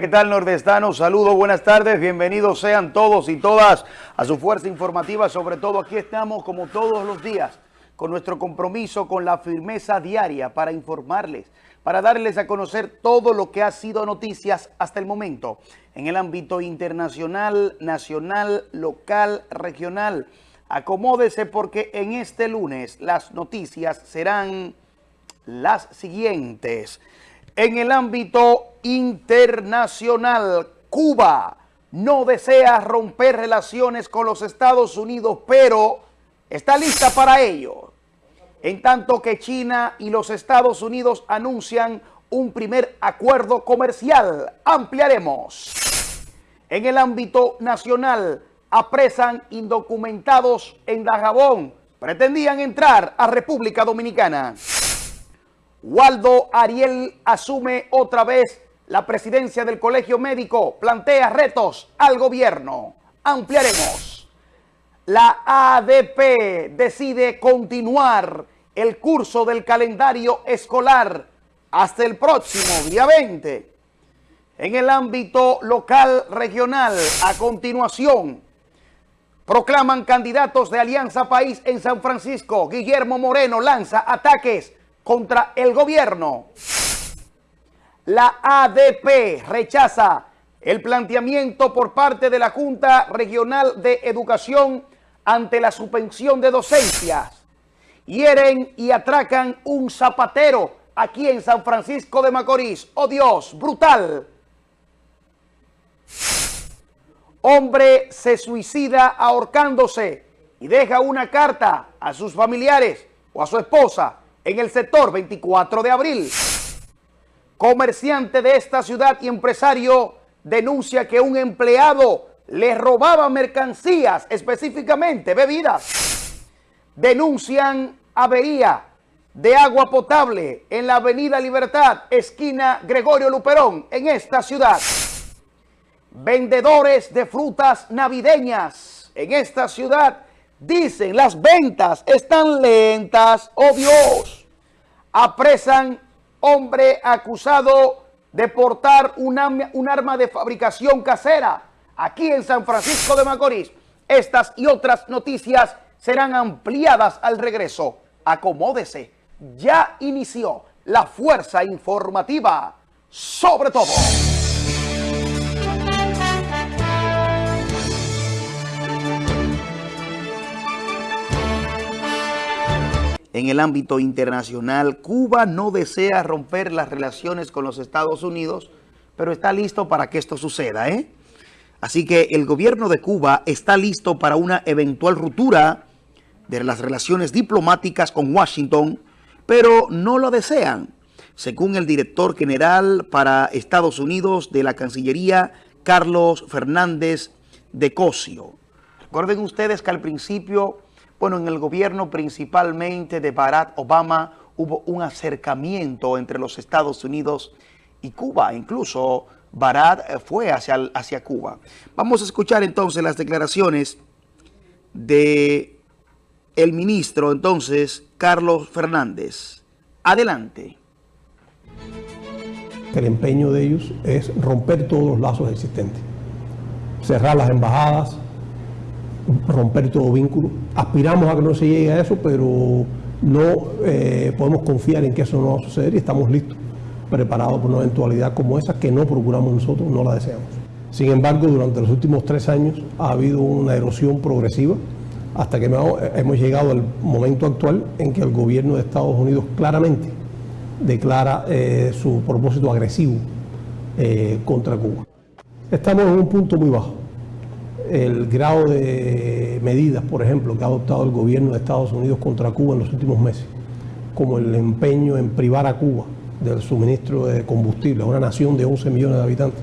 ¿qué tal nordestanos? Saludos, buenas tardes, bienvenidos sean todos y todas a su fuerza informativa. Sobre todo aquí estamos como todos los días con nuestro compromiso, con la firmeza diaria para informarles, para darles a conocer todo lo que ha sido noticias hasta el momento en el ámbito internacional, nacional, local, regional. Acomódese porque en este lunes las noticias serán las siguientes. En el ámbito internacional, Cuba no desea romper relaciones con los Estados Unidos, pero está lista para ello. En tanto que China y los Estados Unidos anuncian un primer acuerdo comercial. Ampliaremos. En el ámbito nacional, apresan indocumentados en Dajabón. Pretendían entrar a República Dominicana. Waldo Ariel asume otra vez la presidencia del Colegio Médico, plantea retos al gobierno. Ampliaremos. La ADP decide continuar el curso del calendario escolar hasta el próximo día 20. En el ámbito local regional, a continuación, proclaman candidatos de Alianza País en San Francisco. Guillermo Moreno lanza ataques contra el gobierno. La ADP rechaza el planteamiento por parte de la Junta Regional de Educación ante la suspensión de docencias. Hieren y atracan un zapatero aquí en San Francisco de Macorís. ¡Oh Dios! ¡Brutal! Hombre se suicida ahorcándose y deja una carta a sus familiares o a su esposa en el sector 24 de abril. Comerciante de esta ciudad y empresario denuncia que un empleado le robaba mercancías, específicamente bebidas. Denuncian avería de agua potable en la avenida Libertad, esquina Gregorio Luperón, en esta ciudad. Vendedores de frutas navideñas en esta ciudad Dicen, las ventas están lentas, oh Dios. Apresan hombre acusado de portar un arma de fabricación casera aquí en San Francisco de Macorís. Estas y otras noticias serán ampliadas al regreso. Acomódese, ya inició la fuerza informativa sobre todo. En el ámbito internacional. Cuba no desea romper las relaciones con los Estados Unidos, pero está listo para que esto suceda. ¿eh? Así que el gobierno de Cuba está listo para una eventual ruptura de las relaciones diplomáticas con Washington, pero no lo desean, según el director general para Estados Unidos de la Cancillería, Carlos Fernández de Cosio. Recuerden ustedes que al principio bueno, en el gobierno principalmente de Barack Obama hubo un acercamiento entre los Estados Unidos y Cuba. Incluso Barack fue hacia, hacia Cuba. Vamos a escuchar entonces las declaraciones de el ministro entonces Carlos Fernández. Adelante. El empeño de ellos es romper todos los lazos existentes, cerrar las embajadas, romper todo vínculo. Aspiramos a que no se llegue a eso, pero no eh, podemos confiar en que eso no va a suceder y estamos listos, preparados por una eventualidad como esa que no procuramos nosotros, no la deseamos. Sin embargo, durante los últimos tres años ha habido una erosión progresiva hasta que hemos llegado al momento actual en que el gobierno de Estados Unidos claramente declara eh, su propósito agresivo eh, contra Cuba. Estamos en un punto muy bajo el grado de medidas, por ejemplo, que ha adoptado el gobierno de Estados Unidos contra Cuba en los últimos meses, como el empeño en privar a Cuba del suministro de combustible a una nación de 11 millones de habitantes,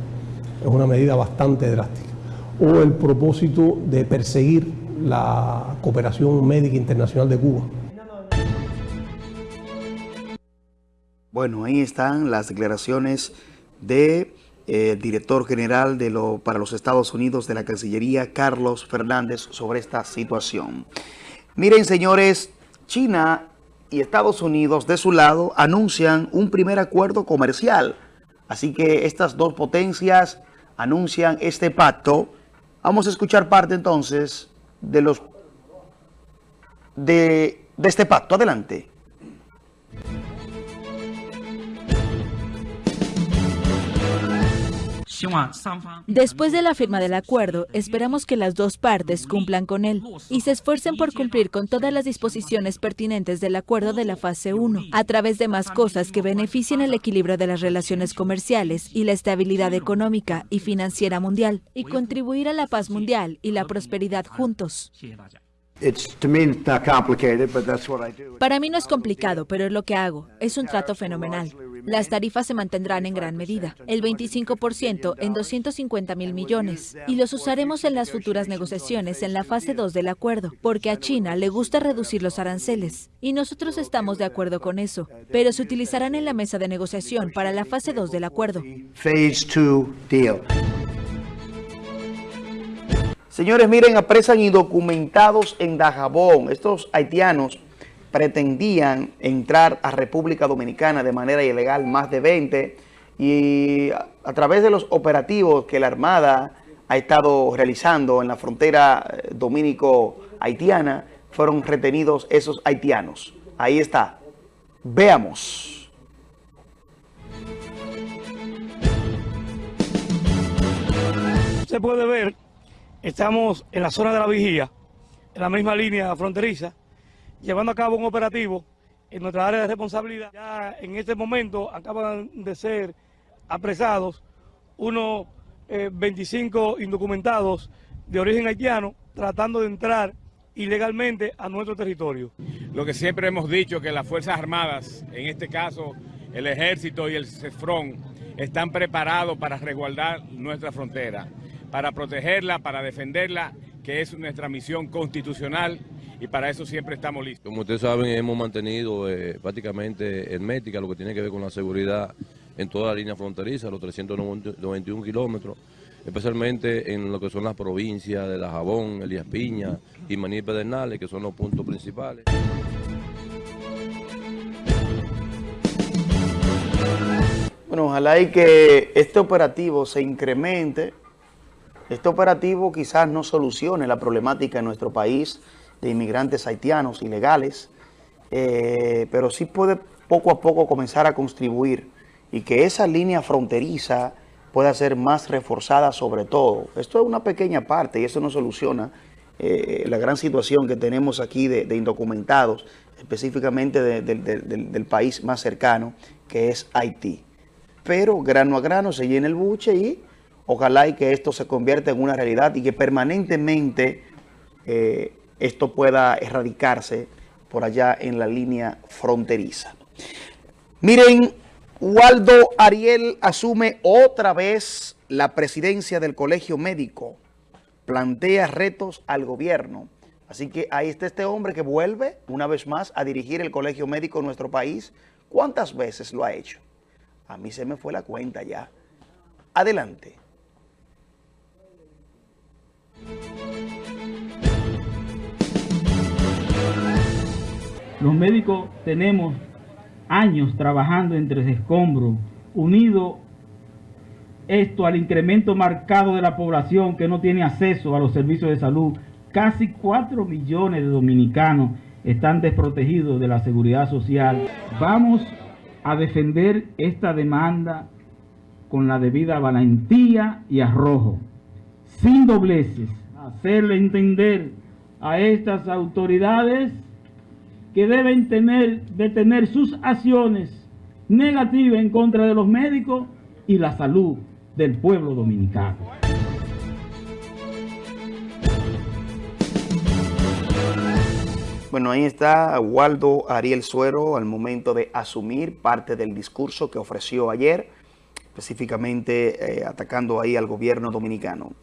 es una medida bastante drástica. O el propósito de perseguir la cooperación médica internacional de Cuba. Bueno, ahí están las declaraciones de el director general de lo, para los Estados Unidos de la Cancillería, Carlos Fernández, sobre esta situación. Miren, señores, China y Estados Unidos, de su lado, anuncian un primer acuerdo comercial. Así que estas dos potencias anuncian este pacto. Vamos a escuchar parte entonces de los de este pacto. Adelante. Después de la firma del acuerdo, esperamos que las dos partes cumplan con él y se esfuercen por cumplir con todas las disposiciones pertinentes del acuerdo de la fase 1, a través de más cosas que beneficien el equilibrio de las relaciones comerciales y la estabilidad económica y financiera mundial, y contribuir a la paz mundial y la prosperidad juntos. Para mí no es complicado, pero es lo que hago. Es un trato fenomenal. Las tarifas se mantendrán en gran medida, el 25% en 250 mil millones, y los usaremos en las futuras negociaciones en la fase 2 del acuerdo, porque a China le gusta reducir los aranceles, y nosotros estamos de acuerdo con eso, pero se utilizarán en la mesa de negociación para la fase 2 del acuerdo. Phase 2 deal. Señores, miren, apresan indocumentados en Dajabón. Estos haitianos pretendían entrar a República Dominicana de manera ilegal, más de 20, y a, través de los operativos que la Armada ha estado realizando en la frontera eh, dominico-haitiana, fueron retenidos esos haitianos. Ahí está. Veamos. Se puede ver Estamos en la zona de la vigía, en la misma línea fronteriza, llevando a cabo un operativo en nuestra área de responsabilidad. Ya en este momento acaban de ser apresados unos 25 eh, indocumentados de origen haitiano tratando de entrar ilegalmente a nuestro territorio. Lo que siempre hemos dicho que las Fuerzas Armadas, en este caso el Ejército y el CEFRON, están preparados para resguardar nuestra frontera para protegerla, para defenderla, que es nuestra misión constitucional y para eso siempre estamos listos. Como ustedes saben, hemos mantenido eh, prácticamente hermética lo que tiene que ver con la seguridad en toda la línea fronteriza, los 391 kilómetros, especialmente en lo que son las provincias de Dajabón, Elías Piña y Maní Pedernales, que son los puntos principales. Bueno, ojalá y que este operativo se incremente este operativo quizás no solucione la problemática en nuestro país de inmigrantes haitianos ilegales, eh, pero sí puede poco a poco comenzar a contribuir y que esa línea fronteriza pueda ser más reforzada sobre todo. Esto es una pequeña parte y eso no soluciona eh, la gran situación que tenemos aquí de, indocumentados, específicamente del país más cercano, que es Haití. Pero grano a grano se llena el buche y Ojalá y que esto se convierta en una realidad y que permanentemente eh, esto pueda erradicarse por allá en la línea fronteriza. Miren, Waldo Ariel asume otra vez la presidencia del Colegio Médico. Plantea retos al gobierno. Así que ahí está este hombre que vuelve una vez más a dirigir el Colegio Médico en nuestro país. ¿Cuántas veces lo ha hecho? A mí se me fue la cuenta ya. Adelante. Los médicos tenemos años trabajando entre ese escombro, unido esto al incremento marcado de la población que no tiene acceso a los servicios de salud. Casi 4 millones de dominicanos están desprotegidos de la seguridad social. Vamos a defender esta demanda con la debida valentía y arrojo, sin dobleces, hacerle entender a estas autoridades que deben tener, detener sus acciones negativas en contra de los médicos y la salud del pueblo dominicano. Bueno, ahí está Waldo Ariel Suero al momento de asumir parte del discurso que ofreció ayer, específicamente eh, atacando ahí al gobierno dominicano.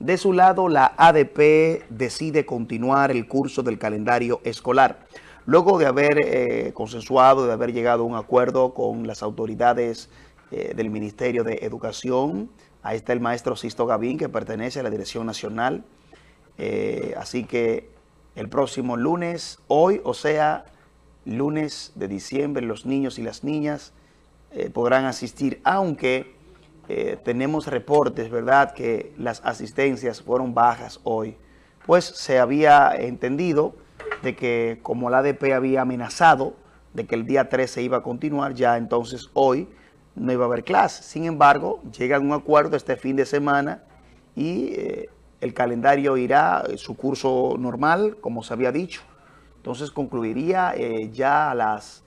De su lado, la ADP decide continuar el curso del calendario escolar. Luego de haber eh, consensuado, de haber llegado a un acuerdo con las autoridades eh, del Ministerio de Educación, ahí está el maestro Sisto Gavín, que pertenece a la Dirección Nacional. Eh, así que el próximo lunes, hoy, o sea, lunes de diciembre, los niños y las niñas podrán asistir, aunque tenemos reportes, ¿verdad?, que las asistencias fueron bajas hoy, pues se había entendido de que como la ADP había amenazado de que el día 13 iba a continuar, ya entonces hoy no iba a haber clase. Sin embargo, llega a un acuerdo este fin de semana y eh, el calendario irá su curso normal, como se había dicho. Entonces concluiría ya a las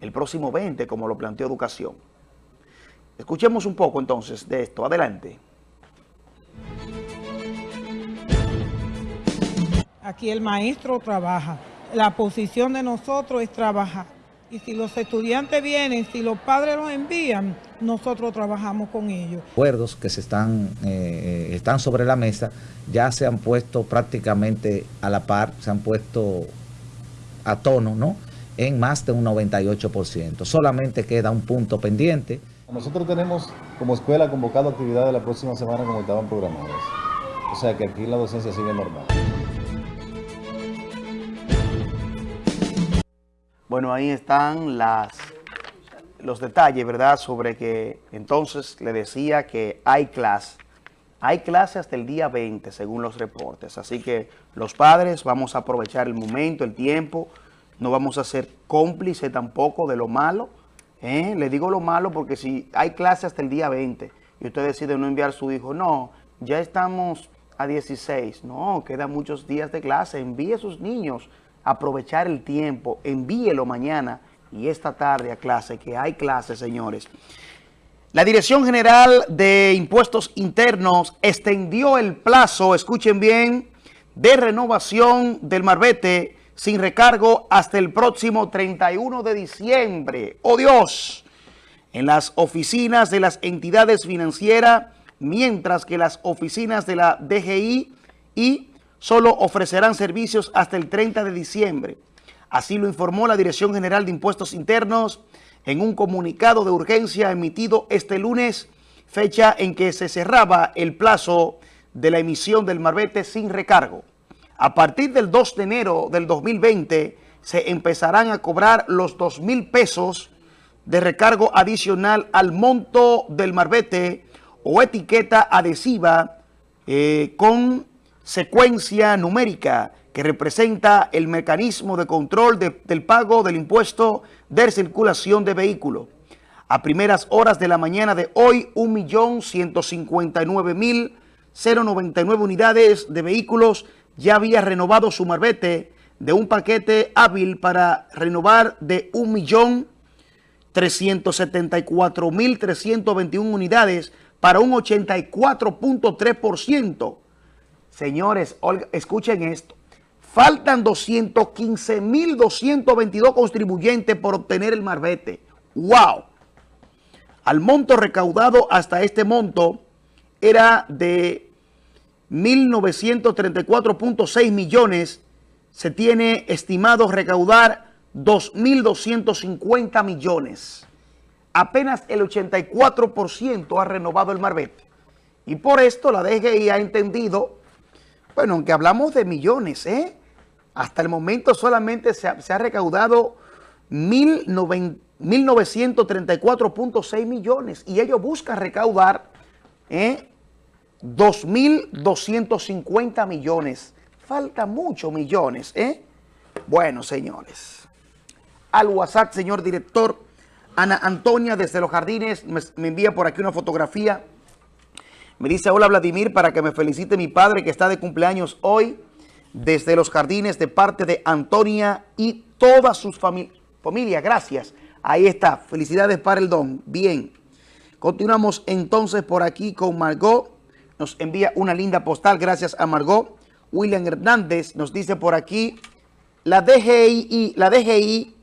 el próximo 20, como lo planteó Educación. Escuchemos un poco entonces de esto. Adelante. Aquí el maestro trabaja. La posición de nosotros es trabajar. Y si los estudiantes vienen, si los padres los envían, nosotros trabajamos con ellos. Acuerdos que se están, eh, están sobre la mesa ya se han puesto prácticamente a la par, se han puesto a tono, ¿no? en más de un 98%. Solamente queda un punto pendiente. Nosotros tenemos como escuela convocado actividades la próxima semana como estaban programadas. O sea que aquí la docencia sigue normal. Bueno, ahí están las, los detalles, ¿verdad? Sobre que entonces le decía que hay clase. Hay clase hasta el día 20, según los reportes. Así que los padres vamos a aprovechar el momento, el tiempo, no vamos a ser cómplices tampoco de lo malo. ¿eh? Le digo lo malo porque si hay clase hasta el día 20 y usted decide no enviar a su hijo, no, ya estamos a 16, no, quedan muchos días de clase, envíe sus niños aprovechar el tiempo, envíelo mañana y esta tarde a clase, que hay clase, señores. La Dirección General de Impuestos Internos extendió el plazo, escuchen bien, de renovación del marbete sin recargo hasta el próximo 31 de diciembre. ¡Oh Dios! En las oficinas de las entidades financieras, mientras que las oficinas de la DGI y solo ofrecerán servicios hasta el 30 de diciembre. Así lo informó la Dirección General de Impuestos Internos en un comunicado de urgencia emitido este lunes, fecha en que se cerraba el plazo de la emisión del marbete sin recargo. A partir del 2 de enero del 2020 se empezarán a cobrar los 2 mil pesos de recargo adicional al monto del marbete o etiqueta adhesiva eh, con secuencia numérica que representa el mecanismo de control del pago del impuesto de circulación de vehículos. A primeras horas de la mañana de hoy, 1.159.099 unidades de vehículos ya había renovado su marbete de un paquete hábil para renovar de 1.374.321 unidades para un 84.3%. Señores, escuchen esto. Faltan 215.222 contribuyentes por obtener el marbete. ¡Wow! Al monto recaudado hasta este monto era de 1.934.6 millones, se tiene estimado recaudar 2.250 millones. Apenas el 84% ha renovado el marbete. Y por esto la DGI ha entendido, bueno, aunque hablamos de millones, ¿eh? hasta el momento solamente se ha, recaudado 1.934.6 millones y ellos buscan recaudar ¿eh? 2.250 millones. Falta muchos millones, ¿eh? Bueno, señores. Al WhatsApp, señor director, Ana Antonia desde Los Jardines me envía por aquí una fotografía. Me dice, hola Vladimir, para que me felicite mi padre que está de cumpleaños hoy desde Los Jardines de parte de Antonia y toda su familia. Gracias. Ahí está. Felicidades para el don. Bien. Continuamos entonces por aquí con Margot nos envía una linda postal, gracias a Margot. William Hernández nos dice por aquí, la DGI, la DGI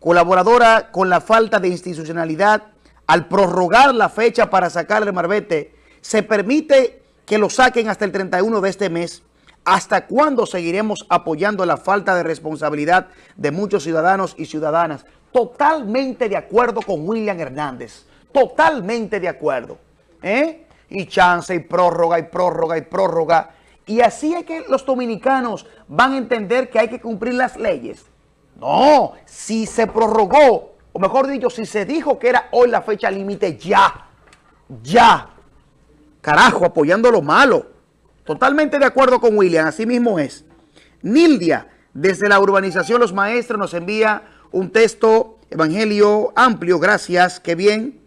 colaboradora con la falta de institucionalidad al prorrogar la fecha para sacar el marbete, se permite que lo saquen hasta el 31 de este mes. ¿Hasta cuándo seguiremos apoyando la falta de responsabilidad de muchos ciudadanos y ciudadanas? Totalmente de acuerdo con William Hernández. Totalmente de acuerdo. ¿Eh? y chance y prórroga y prórroga y prórroga. Y así es que los dominicanos van a entender que hay que cumplir las leyes. No, si se prorrogó o mejor dicho, si se dijo que era hoy la fecha límite, ya, ya, carajo, apoyando lo malo. Totalmente de acuerdo con William, así mismo es. Nildia, desde la urbanización Los Maestros, nos envía un texto, evangelio amplio, gracias, qué bien.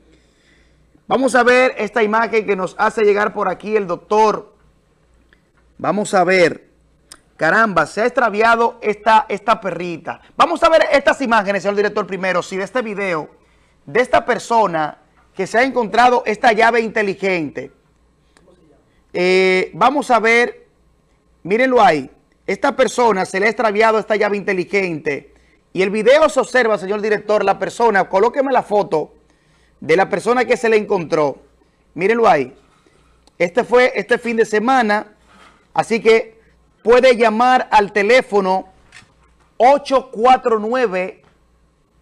Vamos a ver esta imagen que nos hace llegar por aquí el doctor. Vamos a ver. Caramba, se ha extraviado esta, esta perrita. Vamos a ver estas imágenes, señor director, primero, si de este video, de esta persona que se ha encontrado esta llave inteligente. Eh, vamos a ver, mírenlo ahí. Esta persona se le ha extraviado esta llave inteligente. Y el video se observa, señor director, la persona, colóqueme la foto de la persona que se le encontró. Mírenlo ahí. Este fue este fin de semana, así que puede llamar al teléfono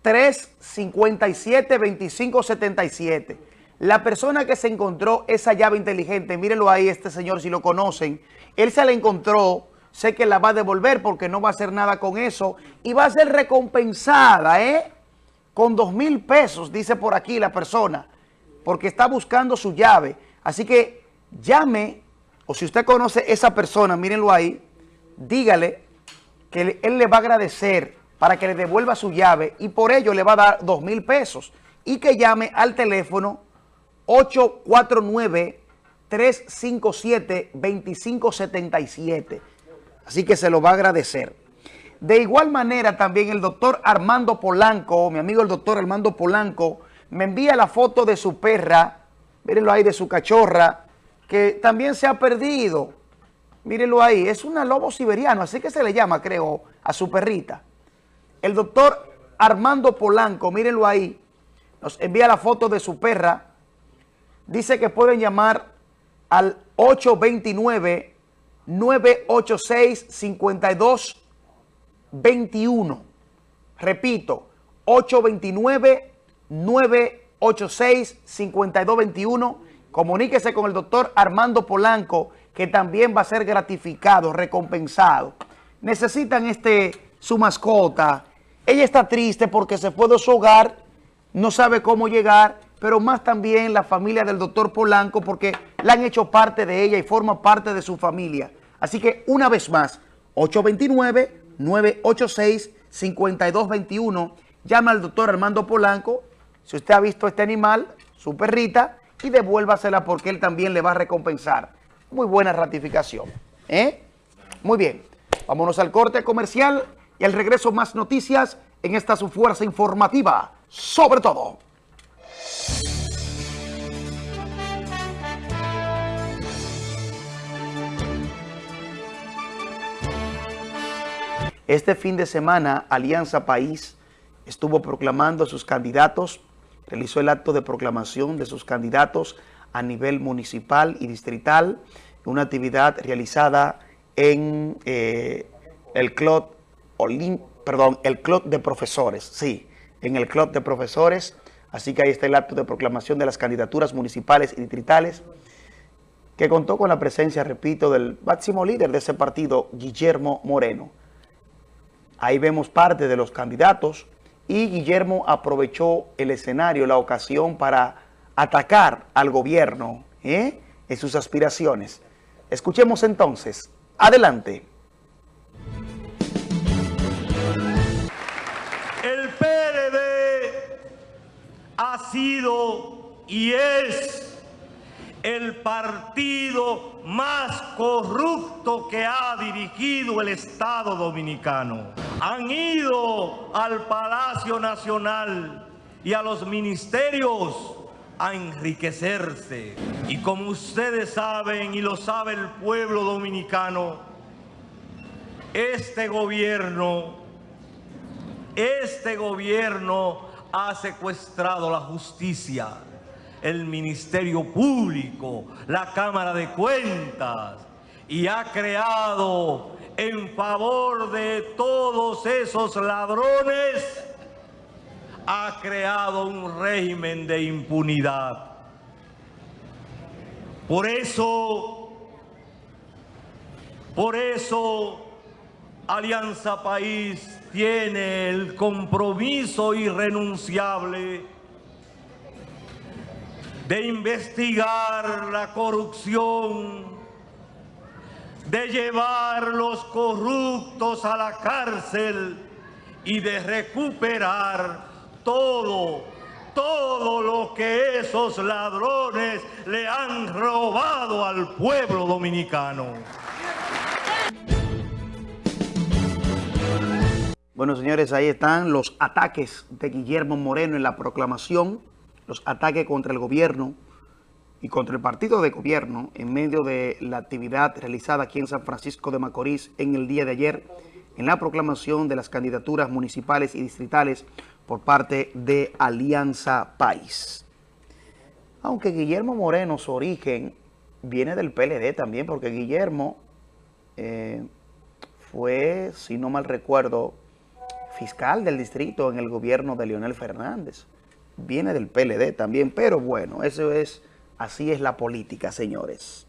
849-357-2577. La persona que se encontró esa llave inteligente, mírenlo ahí, este señor, si lo conocen, él se la encontró, sé que la va a devolver porque no va a hacer nada con eso y va a ser recompensada, ¿eh? con dos mil pesos, dice por aquí la persona, porque está buscando su llave. Así que llame, o si usted conoce esa persona, mírenlo ahí, dígale que él le va a agradecer para que le devuelva su llave y por ello le va a dar dos mil pesos. Y que llame al teléfono 849-357-2577. Así que se lo va a agradecer. De igual manera también el doctor Armando Polanco, mi amigo el doctor Armando Polanco, me envía la foto de su perra, mírenlo ahí, de su cachorra, que también se ha perdido. Mírenlo ahí, es una lobo siberiano, así que se le llama, creo, a su perrita. El doctor Armando Polanco, mírenlo ahí, nos envía la foto de su perra. Dice que pueden llamar al 829 986 52 21. Repito, 829-986-5221. Comuníquese con el doctor Armando Polanco, que también va a ser gratificado, recompensado. Necesitan este su mascota. Ella está triste porque se fue de su hogar, no sabe cómo llegar, pero más también la familia del doctor Polanco porque la han hecho parte de ella y forma parte de su familia. Así que una vez más, 829 986-5221. Llama al doctor Armando Polanco, si usted ha visto este animal, su perrita, y devuélvasela porque él también le va a recompensar. Muy buena ratificación. ¿eh? Muy bien, vámonos al corte comercial y al regreso más noticias en esta su fuerza informativa, sobre todo. Este fin de semana, Alianza País estuvo proclamando a sus candidatos, realizó el acto de proclamación de sus candidatos a nivel municipal y distrital, una actividad realizada en eh, el club, perdón, el club de profesores, sí, en el club de profesores, así que ahí está el acto de proclamación de las candidaturas municipales y distritales, que contó con la presencia, repito, del máximo líder de ese partido, Guillermo Moreno. Ahí vemos parte de los candidatos y Guillermo aprovechó el escenario, la ocasión para atacar al gobierno ¿eh? en sus aspiraciones. Escuchemos entonces. Adelante. El PLD ha sido y es el partido más corrupto que ha dirigido el Estado Dominicano. Han ido al Palacio Nacional y a los ministerios a enriquecerse. Y como ustedes saben y lo sabe el pueblo dominicano, este gobierno, este gobierno ha secuestrado la justicia el Ministerio Público, la Cámara de Cuentas, y ha creado en favor de todos esos ladrones, ha creado un régimen de impunidad. Por eso, por eso Alianza País tiene el compromiso irrenunciable de investigar la corrupción, de llevar los corruptos a la cárcel y de recuperar todo, todo lo que esos ladrones le han robado al pueblo dominicano. Bueno, señores, ahí están los ataques de Guillermo Moreno en la proclamación, los ataques contra el gobierno y contra el partido de gobierno en medio de la actividad realizada aquí en San Francisco de Macorís en el día de ayer en la proclamación de las candidaturas municipales y distritales por parte de Alianza País. Aunque Guillermo Moreno, su origen, viene del PLD también, porque Guillermo eh, fue, si no mal recuerdo, fiscal del distrito en el gobierno de Leonel Fernández. Viene del PLD también, pero bueno, eso es, así es la política, señores.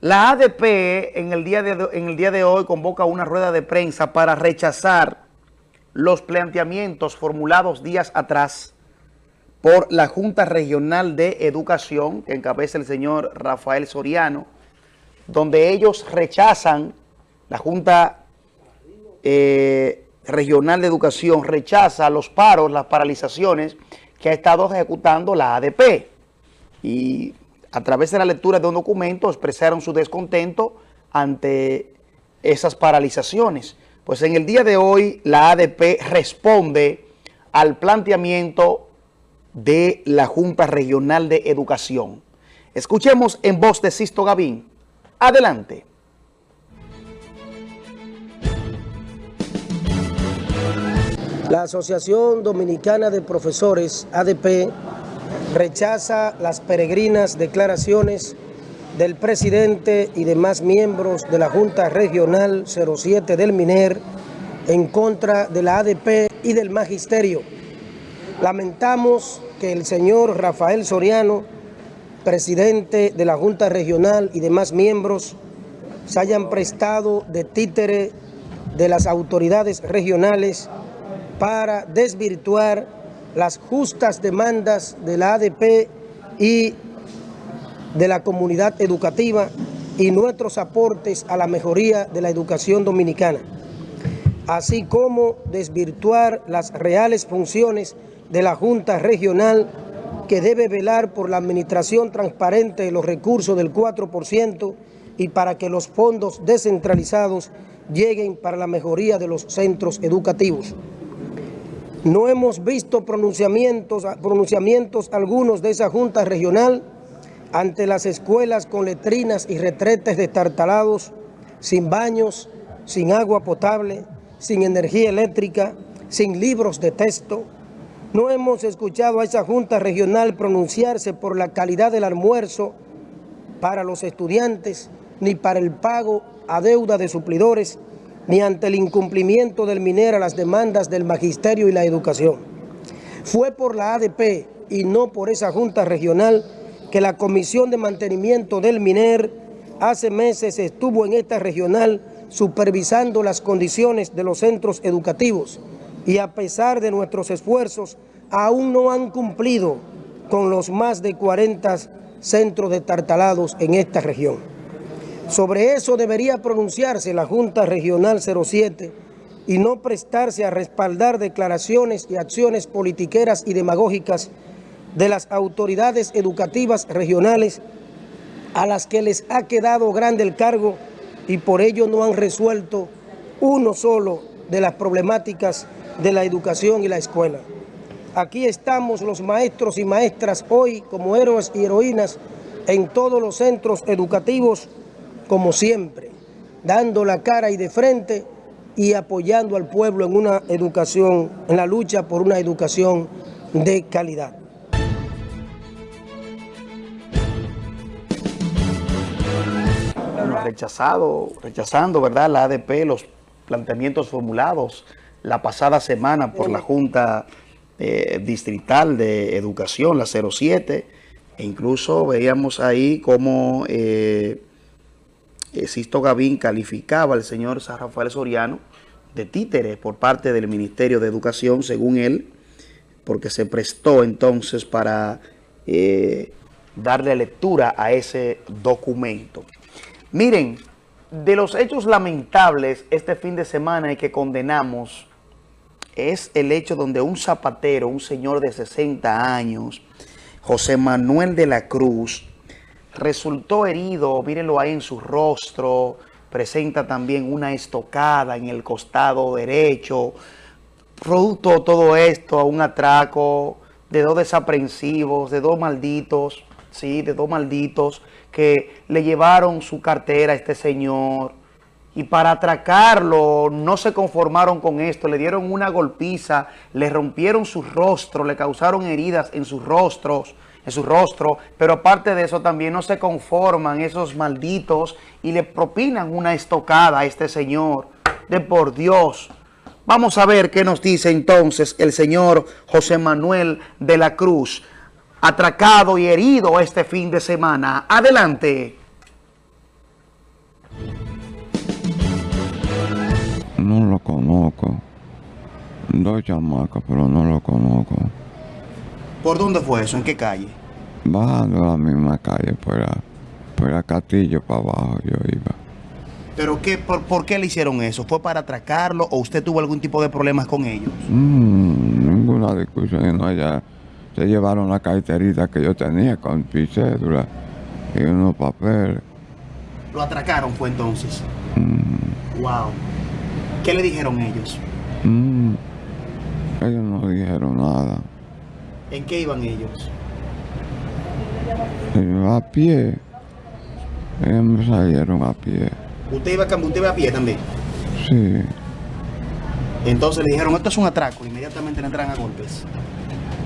La ADP en el, día de, en el día de hoy convoca una rueda de prensa para rechazar los planteamientos formulados días atrás por la Junta Regional de Educación, que encabeza el señor Rafael Soriano, donde ellos rechazan, la Junta eh, Regional de Educación rechaza los paros, las paralizaciones que ha estado ejecutando la ADP. Y a través de la lectura de un documento expresaron su descontento ante esas paralizaciones. Pues en el día de hoy la ADP responde al planteamiento de la Junta Regional de Educación. Escuchemos en voz de Sisto Gavín. Adelante. La Asociación Dominicana de Profesores, ADP, rechaza las peregrinas declaraciones del presidente y demás miembros de la Junta Regional 07 del MINER en contra de la ADP y del Magisterio. Lamentamos que el señor Rafael Soriano, presidente de la Junta Regional y demás miembros, se hayan prestado de títere de las autoridades regionales para desvirtuar las justas demandas de la ADP y de la comunidad educativa y nuestros aportes a la mejoría de la educación dominicana, así como desvirtuar las reales funciones de la Junta Regional que debe velar por la administración transparente de los recursos del 4% y para que los fondos descentralizados lleguen para la mejoría de los centros educativos. No hemos visto pronunciamientos, pronunciamientos algunos de esa Junta Regional ante las escuelas con letrinas y retretes destartalados, sin baños, sin agua potable, sin energía eléctrica, sin libros de texto. No hemos escuchado a esa Junta Regional pronunciarse por la calidad del almuerzo para los estudiantes, ni para el pago a deuda de suplidores, ni ante el incumplimiento del MINER a las demandas del magisterio y la educación. Fue por la ADP y no por esa Junta Regional que la Comisión de Mantenimiento del MINER hace meses estuvo en esta regional supervisando las condiciones de los centros educativos y a pesar de nuestros esfuerzos aún no han cumplido con los más de 40 centros detartalados en esta región. Sobre eso debería pronunciarse la Junta Regional 07 y no prestarse a respaldar declaraciones y acciones politiqueras y demagógicas de las autoridades educativas regionales a las que les ha quedado grande el cargo y por ello no han resuelto uno solo de las problemáticas de la educación y la escuela. Aquí estamos los maestros y maestras hoy como héroes y heroínas en todos los centros educativos como siempre, dando la cara y de frente y apoyando al pueblo en una educación, en la lucha por una educación de calidad. rechazado, rechazando, ¿verdad? La ADP, los planteamientos formulados la pasada semana por la Junta eh, Distrital de Educación, la 07, e incluso veíamos ahí cómo eh, Sisto Gavín calificaba al señor San Rafael Soriano de títere por parte del Ministerio de Educación, según él, porque se prestó entonces para eh, darle lectura a ese documento. Miren, de los hechos lamentables este fin de semana y que condenamos es el hecho donde un zapatero, un señor de 60 años, José Manuel de la Cruz, resultó herido, mírenlo ahí en su rostro, presenta también una estocada en el costado derecho, producto de todo esto, a un atraco de dos desaprensivos, de dos malditos, sí, de dos malditos que le llevaron su cartera a este señor. Y para atracarlo no se conformaron con esto, le dieron una golpiza, le rompieron su rostro, le causaron heridas en sus rostros, en su rostro, pero aparte de eso también no se conforman esos malditos y le propinan una estocada a este señor, de por Dios. Vamos a ver qué nos dice entonces el señor José Manuel de la Cruz, atracado y herido este fin de semana. Adelante. No lo conozco. Dos chamacos, pero no lo conozco. ¿Por dónde fue eso? ¿En qué calle? Bajando la misma calle, por la, por la Castillo para abajo yo iba. ¿Pero qué, por, por qué le hicieron eso? ¿Fue para atracarlo o usted tuvo algún tipo de problemas con ellos? Mm, ninguna discusión, no, ya se llevaron la carterita que yo tenía con mi cédula y unos papeles. ¿Lo atracaron fue entonces? Mm, Wow. ¿Qué le dijeron ellos? mm, ellos no dijeron nada. ¿En qué iban ellos? Y a pie. Ellos me salieron a pie. ¿Usted iba, cam- usted iba a pie también? Sí. Entonces le dijeron, esto es un atraco. Inmediatamente le entran a golpes.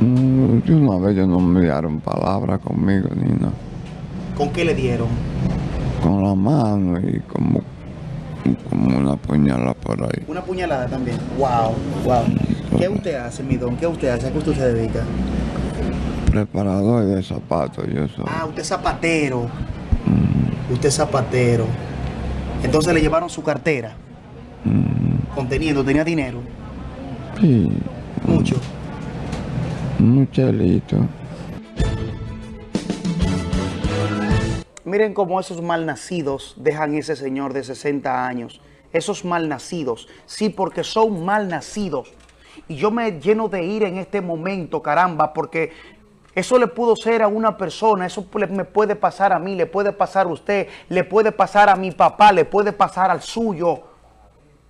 Mm, una vez ellos no me dieron palabra conmigo ni nada. ¿Con qué le dieron? Con la mano y como, como una puñalada por ahí. Una puñalada también. Wow, wow. ¿Qué usted hace, mi don? ¿Qué usted hace? ¿A qué usted se dedica? Preparador de zapatos, yo soy. Ah, usted es zapatero. Usted es zapatero. Entonces le llevaron su cartera. Conteniendo, tenía dinero. Sí, Mucho. un chelito. Miren cómo esos malnacidos dejan ese señor de 60 años. Esos malnacidos. Sí, porque son malnacidos. Y yo me lleno de ira en este momento, caramba, porque eso le pudo ser a una persona, eso me puede pasar a mí, le puede pasar a usted, le puede pasar a mi papá, le puede pasar al suyo,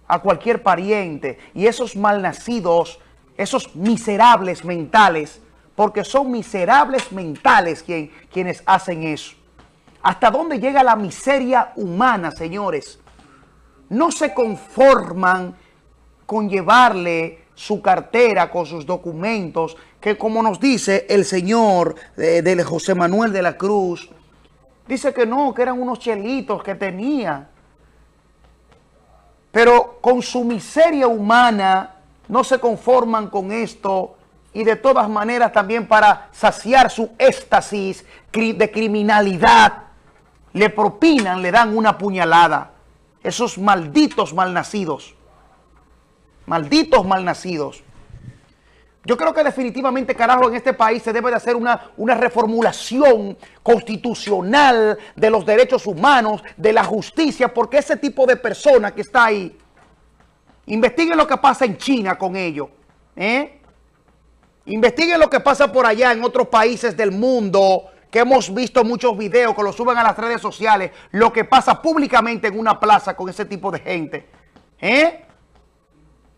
a cualquier pariente. Y esos malnacidos, esos miserables mentales, porque son miserables mentales quien- quienes hacen eso. ¿Hasta dónde llega la miseria humana, señores? No se conforman con llevarle su cartera con sus documentos, que como nos dice el señor eh, de José Manuel de la Cruz, dice que no, que eran unos chelitos que tenía. Pero con su miseria humana no se conforman con esto y de todas maneras también para saciar su éxtasis de criminalidad le propinan, le dan una puñalada. Esos malditos malnacidos. Malditos malnacidos. Yo creo que definitivamente, carajo, en este país se debe de hacer una, una reformulación constitucional de los derechos humanos, de la justicia, porque ese tipo de persona que está ahí, investiguen lo que pasa en China con ellos, ¿eh? Investiguen lo que pasa por allá en otros países del mundo, que hemos visto muchos videos que lo suben a las redes sociales, lo que pasa públicamente en una plaza con ese tipo de gente. ¿Eh?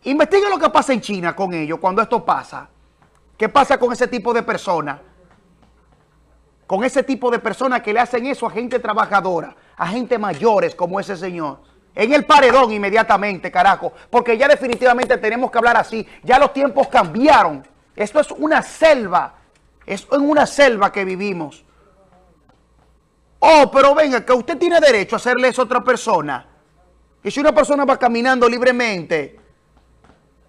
Investiguen lo que pasa en China con ellos cuando esto pasa. ¿Qué pasa con ese tipo de personas? Con ese tipo de personas que le hacen eso a gente trabajadora, a gente mayores como ese señor. En el paredón inmediatamente, carajo. Porque ya definitivamente tenemos que hablar así. Ya los tiempos cambiaron. Esto es una selva. Es en una selva que vivimos. Oh, pero venga, que usted tiene derecho a hacerle eso a otra persona. Y si una persona va caminando libremente,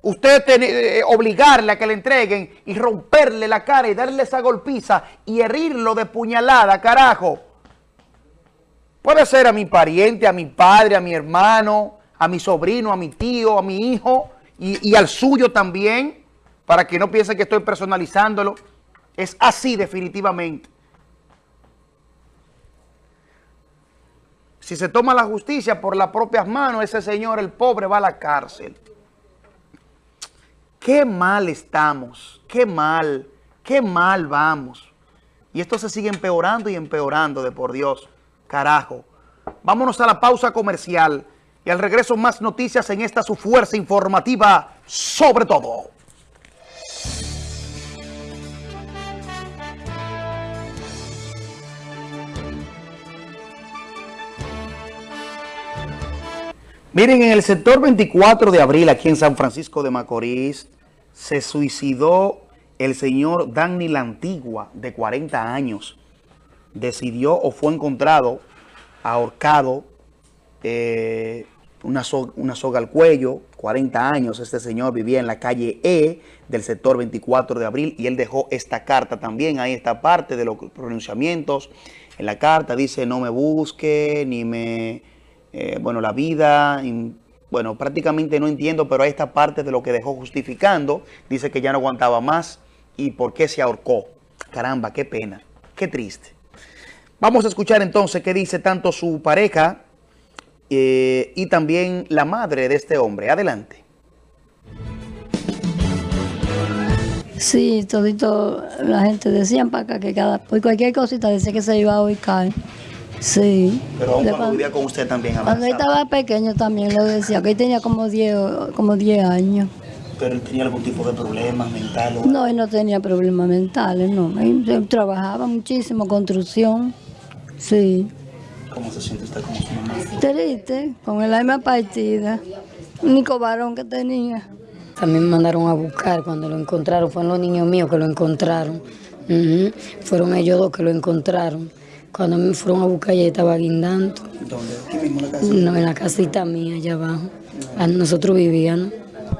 usted eh, obligarle a que le entreguen y romperle la cara y darle esa golpiza y herirlo de puñalada, carajo. Puede ser a mi pariente, a mi padre, a mi hermano, a mi sobrino, a mi tío, a mi hijo y, y al suyo también, para que no piensen que estoy personalizándolo. Es así definitivamente. Si se toma la justicia por las propias manos, ese señor, el pobre, va a la cárcel. Qué mal estamos, qué mal, qué mal vamos. Y esto se sigue empeorando y empeorando, de por Dios. Carajo. Vámonos a la pausa comercial y al regreso más noticias en esta su fuerza informativa sobre todo. Miren, en el sector 24 de abril, aquí en San Francisco de Macorís, se suicidó el señor Danny La Antigua, de 40 años. Decidió o fue encontrado ahorcado, eh, una, soga al cuello, 40 años. Este señor vivía en la calle E del sector 24 de abril y él dejó esta carta también. Ahí está parte de los pronunciamientos. En la carta dice, no me busque, ni me eh, bueno, la vida, bueno, prácticamente no entiendo, pero esta parte de lo que dejó justificando. Dice que ya no aguantaba más y por qué se ahorcó. Caramba, qué pena, qué triste. Vamos a escuchar entonces qué dice tanto su pareja eh, y también la madre de este hombre. Adelante. Sí, todito la gente decía para acá que cada, por cualquier cosita decía que se iba a ubicar. Sí. Pero aún cuando vivía con usted también Cuando estaba pequeño también lo decía, que él tenía como 10 como años. ¿Pero él tenía algún tipo de problemas mentales? No, él no tenía problemas mentales, no. Él, trabajaba muchísimo, construcción, sí. ¿Cómo se siente usted como su mamá? Triste, con el alma partida. Único varón que tenía. También me mandaron a buscar cuando lo encontraron, fueron los niños míos que lo encontraron. Fueron ellos dos que lo encontraron. Cuando me fueron a buscar, ya estaba guindando. ¿Dónde? ¿Aquí mismo en la casa? No, en la casita mía, allá abajo. Ah, nosotros vivíamos.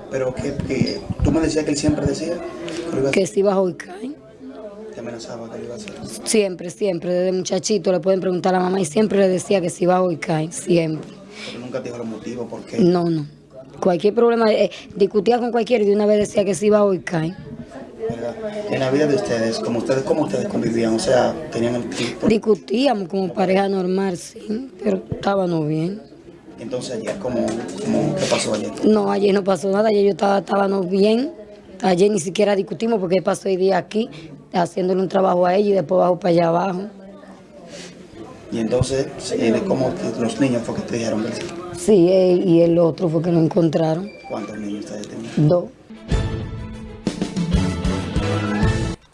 ¿Pero qué, tú me decías que él siempre decía? Que si iba a Hoicay. ¿Te amenazaba que lo iba a hacer? Siempre, siempre. Desde muchachito le pueden preguntar a la mamá y siempre le decía que si iba a Hoicay, siempre. ¿Pero nunca te dijo los motivos por qué? No, no. Cualquier problema, eh, discutía con cualquiera y de una vez decía que si iba a En la vida de ustedes, como ustedes, ¿cómo ustedes convivían? O sea, tenían el tiempo. Discutíamos como pareja normal, sí, pero estábamos bien. Entonces ayer, ¿cómo, qué pasó ayer? No, ayer no pasó nada, ayer yo estaba, estábamos bien. Ayer ni siquiera discutimos porque pasó el día aquí haciéndole un trabajo a ella y después bajo para allá abajo. Y entonces, ¿cómo los niños fue que te dijeron? Sí, y el otro fue que lo encontraron. ¿Cuántos niños ustedes tenían? Dos.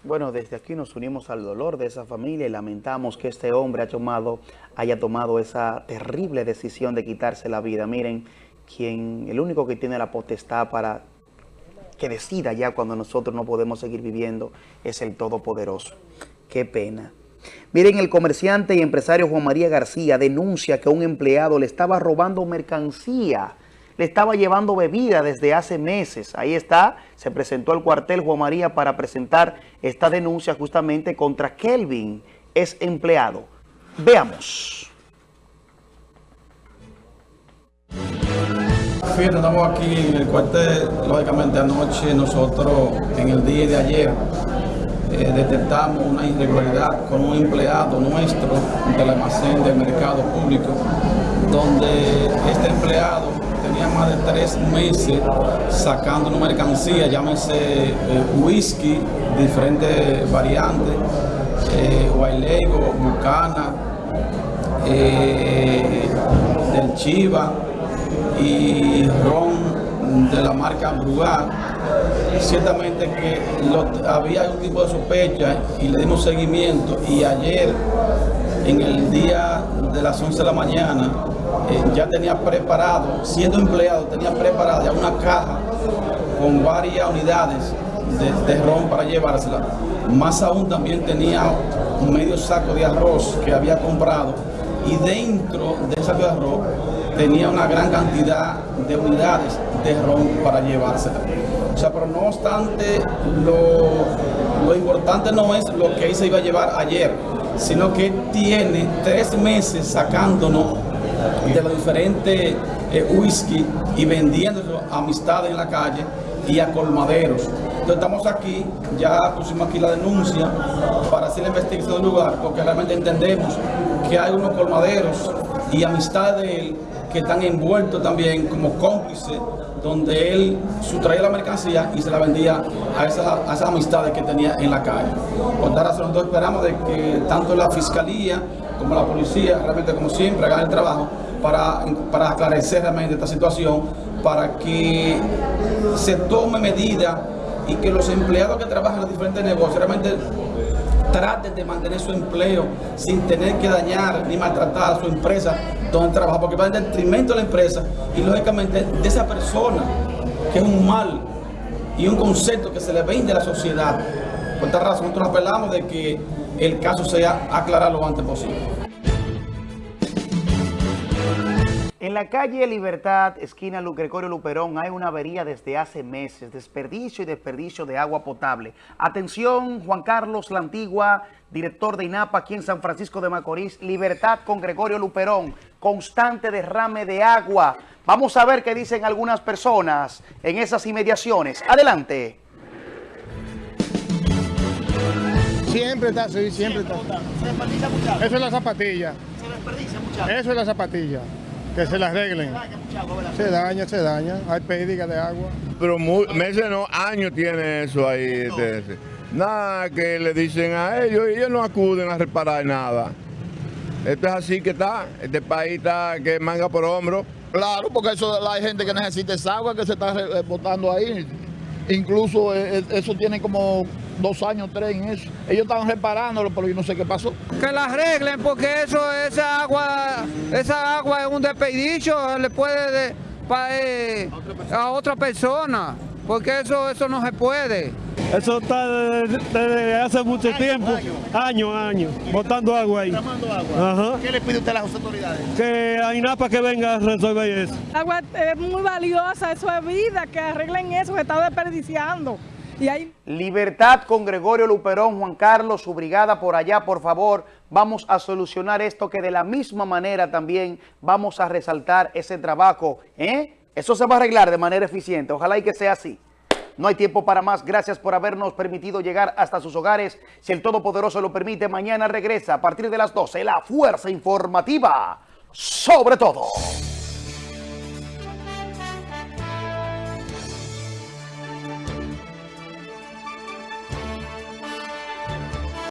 Bueno, desde aquí nos unimos al dolor de esa familia y lamentamos que este hombre ha tomado, haya tomado esa terrible decisión de quitarse la vida. Miren, quien, el único que tiene la potestad para que decida ya cuando nosotros no podemos seguir viviendo es el Todopoderoso. Qué pena. Miren, el comerciante y empresario Juan María García denuncia que un empleado le estaba robando mercancía le estaba llevando bebida desde hace meses. Ahí está, se presentó al cuartel Juan María para presentar esta denuncia justamente contra Kelvin, es empleado. Veamos. Fíjate, estamos aquí en el cuartel, lógicamente anoche nosotros en el día de ayer eh, detectamos una irregularidad con un empleado nuestro del almacén del mercado público, donde este empleado tenía más de tres meses sacando una mercancía, llámese eh, whisky, diferentes variantes, eh, Bucana, eh, del Chiva y ron de la marca Brugal. Ciertamente que había un tipo de sospecha y le dimos seguimiento y ayer en el día de las 11 de la mañana eh, ya tenía preparado, siendo empleado, tenía preparada una caja con varias unidades de, ron para llevársela. Más aún también tenía un medio saco de arroz que había comprado y dentro de ese arroz tenía una gran cantidad de unidades de ron para llevársela. O sea, pero no obstante, lo, lo importante no es lo que ahí se iba a llevar ayer, sino que tiene tres meses sacándonos de los diferentes eh, whisky y vendiendo amistades en la calle y a colmaderos. Entonces estamos aquí, ya pusimos aquí la denuncia para hacer la investigación del lugar, porque realmente entendemos que hay unos colmaderos y amistades de él que están envueltos también como cómplices, donde él sustraía la mercancía y se la vendía a esas, a esas amistades que tenía en la calle. Por tal razón, nosotros esperamos de que tanto la fiscalía como la policía, realmente como siempre, hagan el trabajo para, para aclarecer realmente esta situación, para que se tome medida y que los empleados que trabajan en los diferentes negocios realmente traten de mantener su empleo sin tener que dañar ni maltratar a su empresa donde trabaja, porque va en detrimento de la empresa y lógicamente de esa persona que es un mal y un concepto que se le vende a la sociedad. Por esta razón nosotros apelamos de que el caso sea aclarado lo antes posible. La calle Libertad, esquina Gregorio Luperón, hay una avería desde hace meses, desperdicio y desperdicio de agua potable. Atención, Juan Carlos La Antigua, director de INAPA aquí en San Francisco de Macorís, Libertad con Gregorio Luperón, constante derrame de agua. Vamos a ver qué dicen algunas personas en esas inmediaciones. Adelante. Siempre está así, siempre está. Eso es la zapatilla. Se desperdicia Eso es la zapatilla que se la arreglen. Se daña, se daña, hay pérdida de agua. Pero meses no, años tiene eso ahí. Nada que le dicen a ellos, ellos no acuden a reparar nada. Esto es así que está, este país está que manga por hombro. Claro, porque eso hay gente que necesita esa agua que se está botando ahí. Incluso eh, eh, eso tiene como dos años, tres en eso. Ellos estaban reparándolo, pero yo no sé qué pasó. Que la arreglen porque eso, esa agua, esa agua es un desperdicio, le puede eh, a otra persona, porque eso, eso no se puede. Eso está desde, hace mucho tiempo, años, años, botando agua ahí. agua. ¿Qué le pide usted a las autoridades? Que a INAPA que venga a resolver eso. El agua es muy valiosa, eso es vida, que arreglen eso, que está desperdiciando. Libertad con Gregorio Luperón, Juan Carlos, su brigada por allá, por favor. Vamos a solucionar esto que de la misma manera también vamos a resaltar ese trabajo. ¿eh? Eso se va a arreglar de manera eficiente. Ojalá y que sea así. No hay tiempo para más. Gracias por habernos permitido llegar hasta sus hogares. Si el Todopoderoso lo permite, mañana regresa a partir de las 12 la Fuerza Informativa. Sobre todo.